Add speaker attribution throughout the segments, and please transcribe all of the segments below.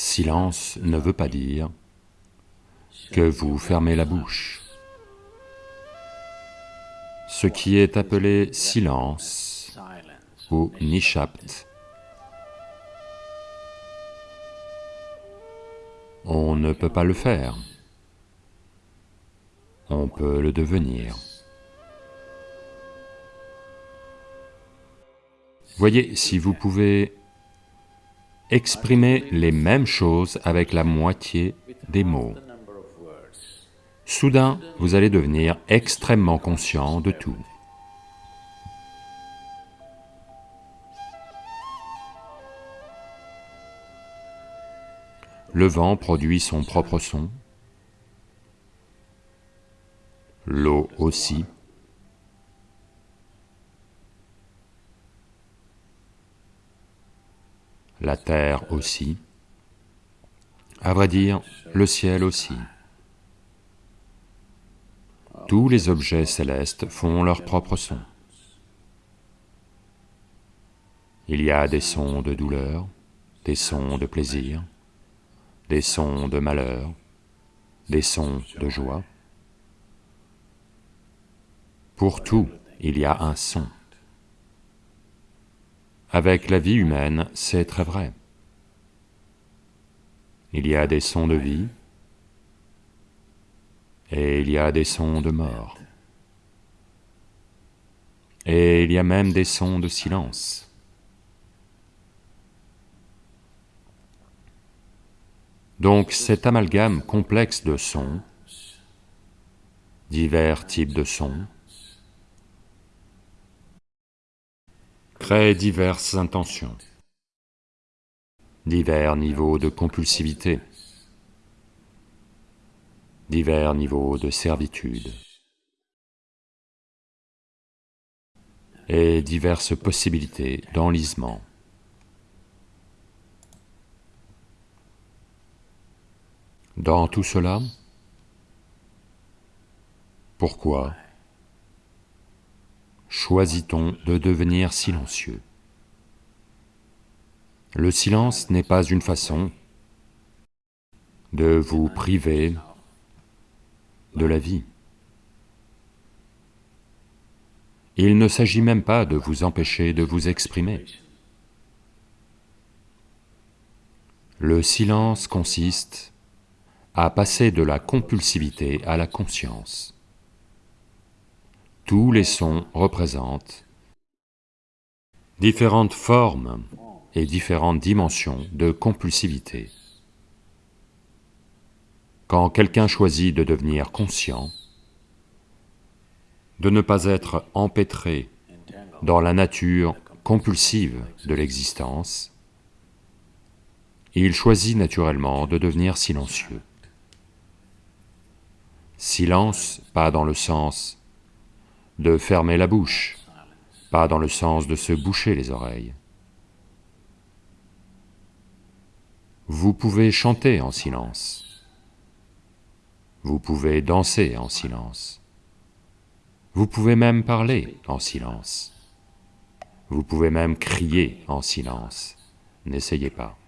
Speaker 1: silence ne veut pas dire que vous fermez la bouche. Ce qui est appelé silence ou nishapt, on ne peut pas le faire, on peut le devenir. Voyez, si vous pouvez exprimer les mêmes choses avec la moitié des mots, soudain vous allez devenir extrêmement conscient de tout. Le vent produit son propre son, l'eau aussi. La terre aussi, à vrai dire, le ciel aussi. Tous les objets célestes font leur propre son. Il y a des sons de douleur, des sons de plaisir, des sons de malheur, des sons de joie. Pour tout, il y a un son. Avec la vie humaine, c'est très vrai. Il y a des sons de vie et il y a des sons de mort. Et il y a même des sons de silence. Donc cet amalgame complexe de sons, divers types de sons, crée diverses intentions, divers niveaux de compulsivité, divers niveaux de servitude, et diverses possibilités d'enlisement. Dans tout cela, pourquoi choisit-on de devenir silencieux? Le silence n'est pas une façon de vous priver de la vie. Il ne s'agit même pas de vous empêcher de vous exprimer. Le silence consiste à passer de la compulsivité à la conscience tous les sons représentent différentes formes et différentes dimensions de compulsivité. Quand quelqu'un choisit de devenir conscient, de ne pas être empêtré dans la nature compulsive de l'existence, il choisit naturellement de devenir silencieux. Silence, pas dans le sens de fermer la bouche, pas dans le sens de se boucher les oreilles. Vous pouvez chanter en silence, vous pouvez danser en silence, vous pouvez même parler en silence, vous pouvez même crier en silence, n'essayez pas.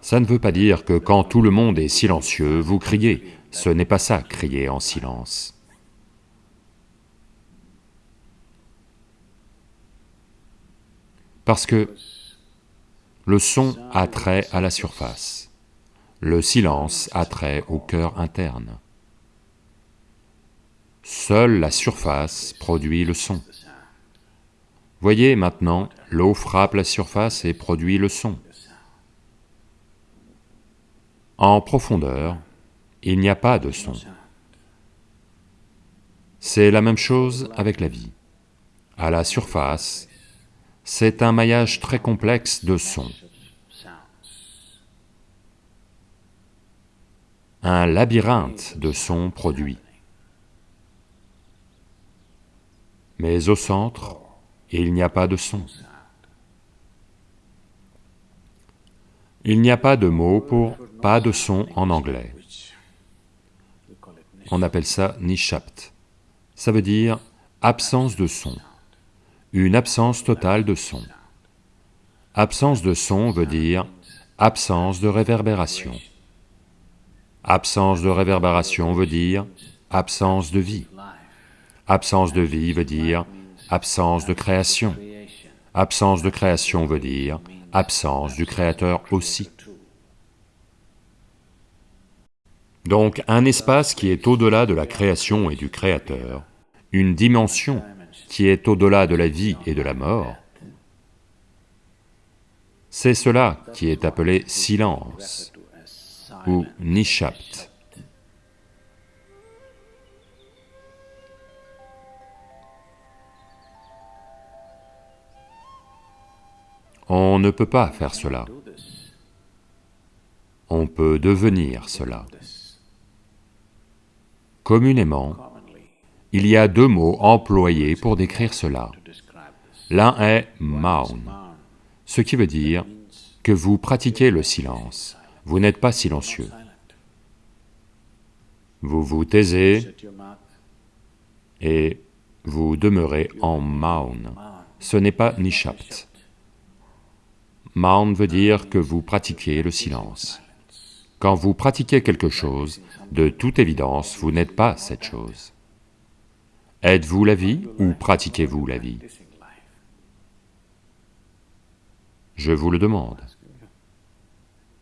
Speaker 1: Ça ne veut pas dire que quand tout le monde est silencieux, vous criez. Ce n'est pas ça, crier en silence. Parce que le son a trait à la surface, le silence a trait au cœur interne. Seule la surface produit le son. Voyez maintenant, l'eau frappe la surface et produit le son. En profondeur, il n'y a pas de son. C'est la même chose avec la vie. À la surface, c'est un maillage très complexe de sons. Un labyrinthe de sons produits. Mais au centre, il n'y a pas de son. Il n'y a pas de mot pour pas de son en anglais. On appelle ça nishapt, ça veut dire absence de son, une absence totale de son. Absence de son veut dire absence de réverbération. Absence de réverbération veut dire absence de vie. Absence de vie veut dire absence de création. Absence de création veut dire absence du Créateur aussi. Donc un espace qui est au-delà de la création et du Créateur, une dimension qui est au-delà de la vie et de la mort, c'est cela qui est appelé silence ou nishapt. On ne peut pas faire cela. On peut devenir cela. Communément, il y a deux mots employés pour décrire cela. L'un est maun, ce qui veut dire que vous pratiquez le silence, vous n'êtes pas silencieux. Vous vous taisez et vous demeurez en maun, ce n'est pas nishapt. Maun veut dire que vous pratiquez le silence. Quand vous pratiquez quelque chose, de toute évidence, vous n'êtes pas cette chose. Êtes-vous la vie ou pratiquez-vous la vie? Je vous le demande.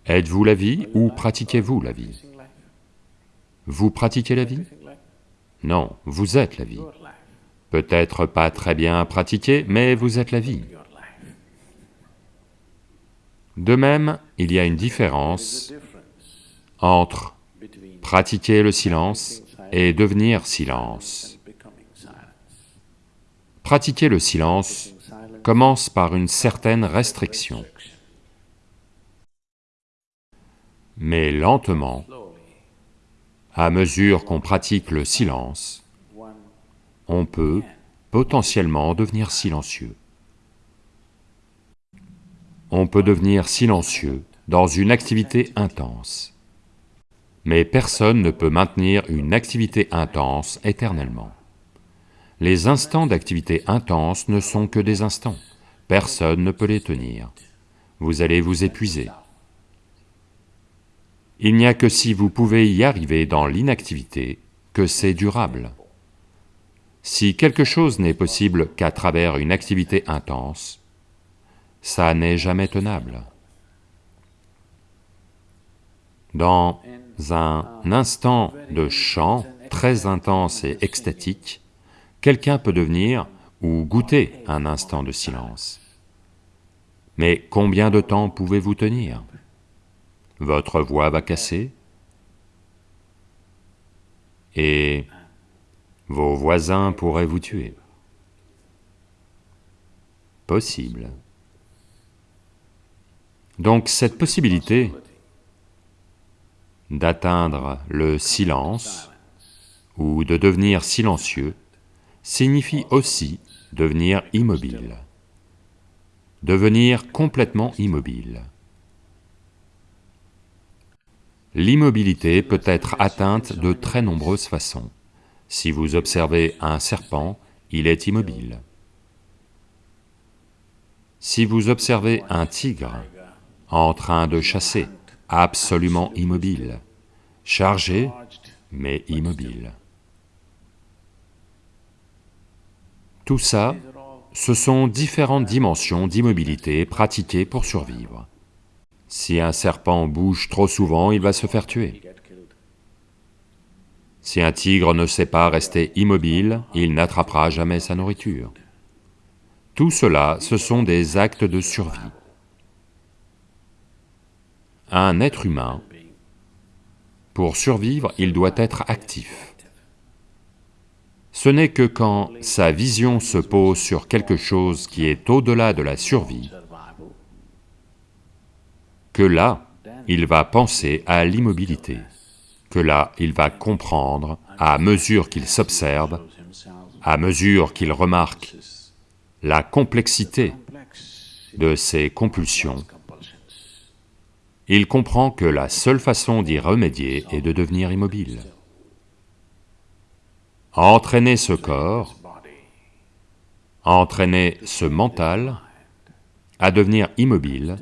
Speaker 1: Êtes-vous la vie ou pratiquez-vous la vie? Vous pratiquez la vie? Non, vous êtes la vie. Peut-être pas très bien pratiqué, mais vous êtes la vie. De même, il y a une différence entre pratiquer le silence et devenir silence. Pratiquer le silence commence par une certaine restriction. Mais lentement, à mesure qu'on pratique le silence, on peut potentiellement devenir silencieux. On peut devenir silencieux dans une activité intense. Mais personne ne peut maintenir une activité intense éternellement. Les instants d'activité intense ne sont que des instants, personne ne peut les tenir. Vous allez vous épuiser. Il n'y a que si vous pouvez y arriver dans l'inactivité que c'est durable. Si quelque chose n'est possible qu'à travers une activité intense, ça n'est jamais tenable. Dans un instant de chant très intense et extatique, quelqu'un peut devenir ou goûter un instant de silence. Mais combien de temps pouvez-vous tenir? Votre voix va casser? Et vos voisins pourraient vous tuer? Possible. Donc cette possibilité d'atteindre le silence ou de devenir silencieux signifie aussi devenir immobile, devenir complètement immobile. L'immobilité peut être atteinte de très nombreuses façons. Si vous observez un serpent, il est immobile. Si vous observez un tigre en train de chasser, absolument immobile, chargé, mais immobile. Tout ça, ce sont différentes dimensions d'immobilité pratiquées pour survivre. Si un serpent bouge trop souvent, il va se faire tuer. Si un tigre ne sait pas rester immobile, il n'attrapera jamais sa nourriture. Tout cela, ce sont des actes de survie un être humain, pour survivre, il doit être actif. Ce n'est que quand sa vision se pose sur quelque chose qui est au-delà de la survie, que là, il va penser à l'immobilité, que là, il va comprendre, à mesure qu'il s'observe, à mesure qu'il remarque la complexité de ses compulsions, il comprend que la seule façon d'y remédier est de devenir immobile. entraîner ce corps, entraîner ce mental à devenir immobile,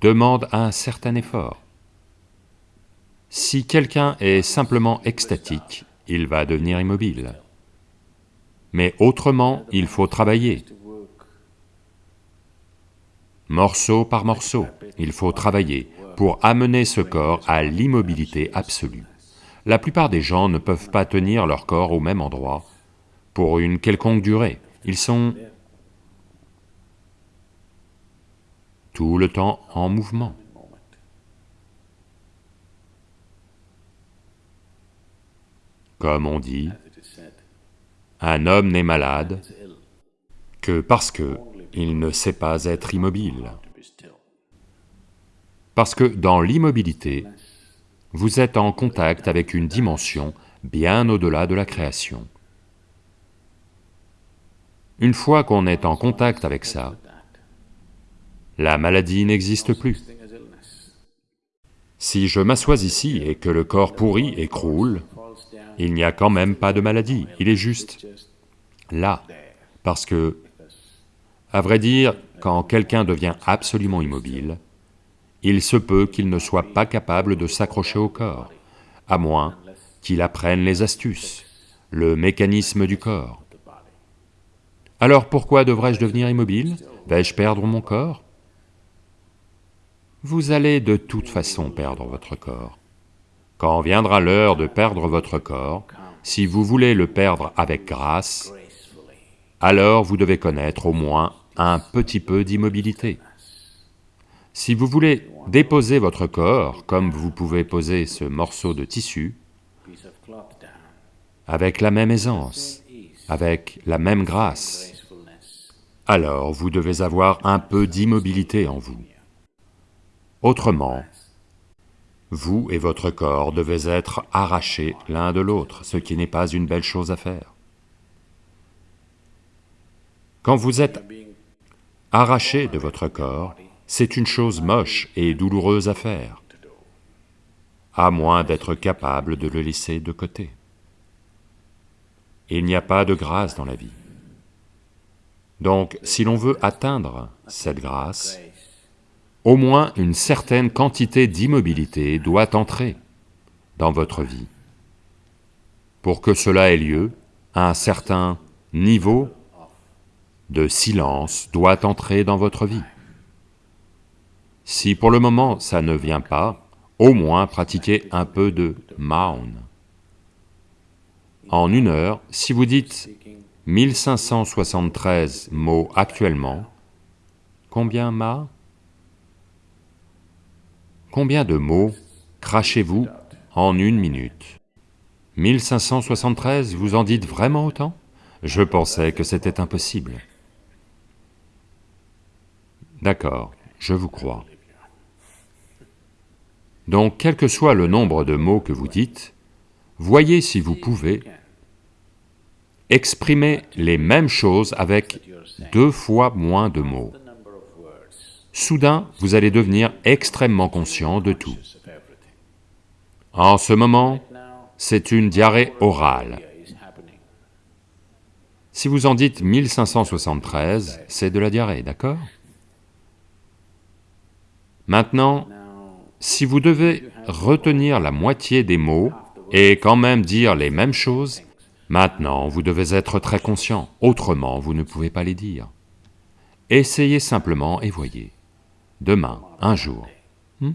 Speaker 1: demande un certain effort. Si quelqu'un est simplement extatique, il va devenir immobile. Mais autrement, il faut travailler. Morceau par morceau, il faut travailler pour amener ce corps à l'immobilité absolue. La plupart des gens ne peuvent pas tenir leur corps au même endroit pour une quelconque durée. Ils sont tout le temps en mouvement. Comme on dit, un homme n'est malade que parce que il ne sait pas être immobile. Parce que dans l'immobilité, vous êtes en contact avec une dimension bien au-delà de la création. Une fois qu'on est en contact avec ça, la maladie n'existe plus. Si je m'assois ici et que le corps pourrit et croule, il n'y a quand même pas de maladie, il est juste là, parce que, à vrai dire, quand quelqu'un devient absolument immobile, il se peut qu'il ne soit pas capable de s'accrocher au corps, à moins qu'il apprenne les astuces, le mécanisme du corps. Alors pourquoi devrais-je devenir immobile? Vais-je perdre mon corps? Vous allez de toute façon perdre votre corps. Quand viendra l'heure de perdre votre corps, si vous voulez le perdre avec grâce, alors vous devez connaître au moins un petit peu d'immobilité. Si vous voulez déposer votre corps comme vous pouvez poser ce morceau de tissu, avec la même aisance, avec la même grâce, alors vous devez avoir un peu d'immobilité en vous. Autrement, vous et votre corps devez être arrachés l'un de l'autre, ce qui n'est pas une belle chose à faire. Quand vous êtes arraché de votre corps, c'est une chose moche et douloureuse à faire, à moins d'être capable de le laisser de côté. Il n'y a pas de grâce dans la vie. Donc, si l'on veut atteindre cette grâce, au moins une certaine quantité d'immobilité doit entrer dans votre vie. Pour que cela ait lieu, un certain niveau de silence doit entrer dans votre vie. Si pour le moment ça ne vient pas, au moins pratiquez un peu de Maun. En une heure, si vous dites 1573 mots actuellement, combien Ma? Combien de mots crachez-vous en une minute? 1573, vous en dites vraiment autant? Je pensais que c'était impossible. D'accord, je vous crois. Donc, quel que soit le nombre de mots que vous dites, voyez si vous pouvez exprimer les mêmes choses avec deux fois moins de mots. Soudain, vous allez devenir extrêmement conscient de tout. En ce moment, c'est une diarrhée orale. Si vous en dites 1573, c'est de la diarrhée, d'accord? Maintenant, si vous devez retenir la moitié des mots et quand même dire les mêmes choses, maintenant vous devez être très conscient, autrement vous ne pouvez pas les dire. Essayez simplement et voyez. Demain, un jour. Hmm?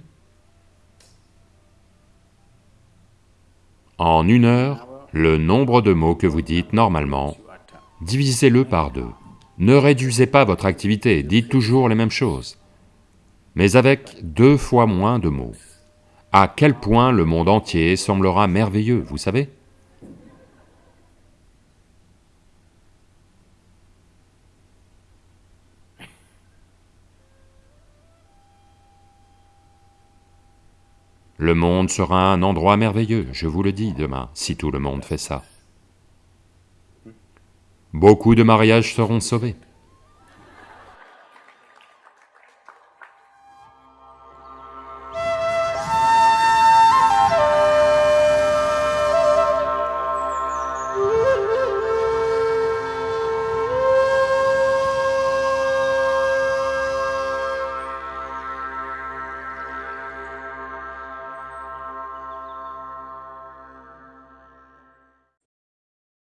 Speaker 1: En une heure, le nombre de mots que vous dites normalement, divisez-le par deux. Ne réduisez pas votre activité, dites toujours les mêmes choses mais avec deux fois moins de mots. À quel point le monde entier semblera merveilleux, vous savez? Le monde sera un endroit merveilleux, je vous le dis demain, si tout le monde fait ça. Beaucoup de mariages seront sauvés.